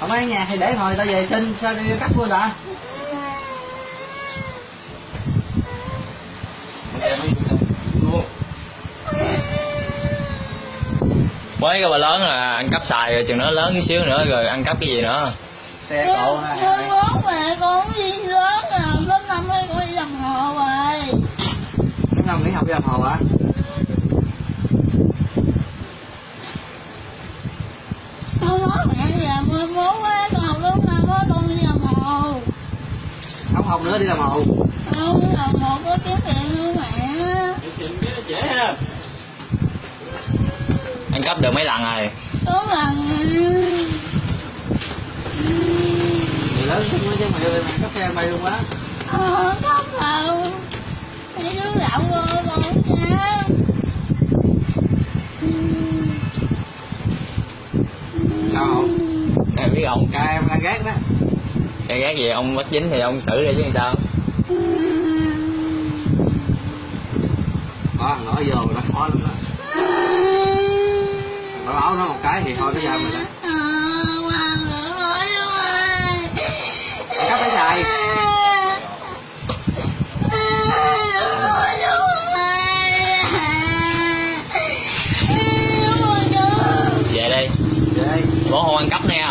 không ở nhà thì để hồi tao về xin sao đi cắt luôn đã mới cái bà lớn là ăn cắp xài rồi chừng nó lớn chút xíu nữa rồi ăn cắp cái gì nữa. Xe cộ Con ha con mẹ con đi lớn à, lớp năm ấy con đi làm hồ rồi. lúc nào nghỉ học đi làm hồ hả? Con nói mẹ giờ mười bốn á, con học lớp năm á, con đi làm hồ. Không học nữa đi làm hồ. Con làm hồ có kiếm tiền nữa mẹ. biết nó dễ ha. Ăn cắp được mấy lần rồi? Có lần người lớn chứ chứ mày ơi mày cắt xe mày luôn quá ờ có đâu. Mấy đứa lậu rồi con nha. sao không? Em biết ông. Ca em đang ghét đó cái gác gì ông bắt dính thì ông xử đi chứ sao? Có thằng nó vô nó khó lắm đó. Tao báo nó một cái thì thôi nó ra mình đó cắp cái xài về đi. Về đi. Bỏ hồ ăn cắp nè